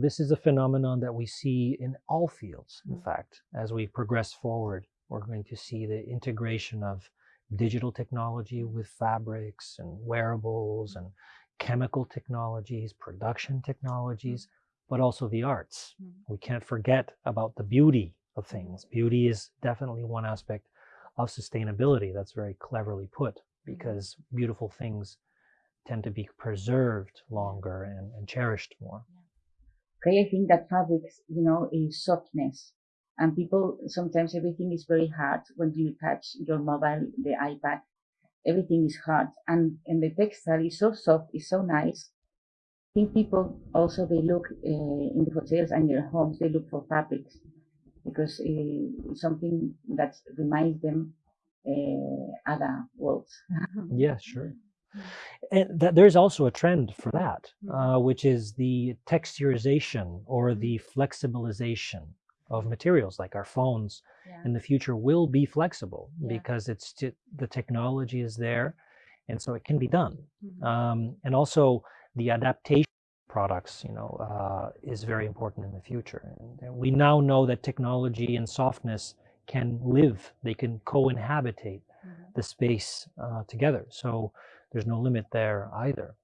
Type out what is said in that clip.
This is a phenomenon that we see in all fields, in Mm. fact. As we progress forward, we're going to see the integration of digital technology with fabrics and wearables and chemical technologies, production technologies, but also the arts. Mm. We can't forget about the beauty of things. Beauty is definitely one aspect of sustainability that's very cleverly put because beautiful things tend to be preserved longer and, and cherished more. Think that fabrics, you know, is softness. And people, sometimes everything is very hard when you touch your mobile, the iPad, everything is hard. And, and the textile is so soft, it's so nice. I think people also, they look uh, in the hotels and their homes, they look for fabrics because uh, it's something that reminds them uh, other worlds. Yeah, sure. And that there's also a trend for that, Mm. uh, which is the texturization or Mm. the flexibilization of materials like our phones Yeah. in the future will be flexible Yeah. because it's t- the technology is there and so it can be done Mhm. um, and also the adaptation products you know uh, is very important in the future and, we now know that technology and softness can live they can co-inhabitate Mhm. the space uh, together so there's no limit there either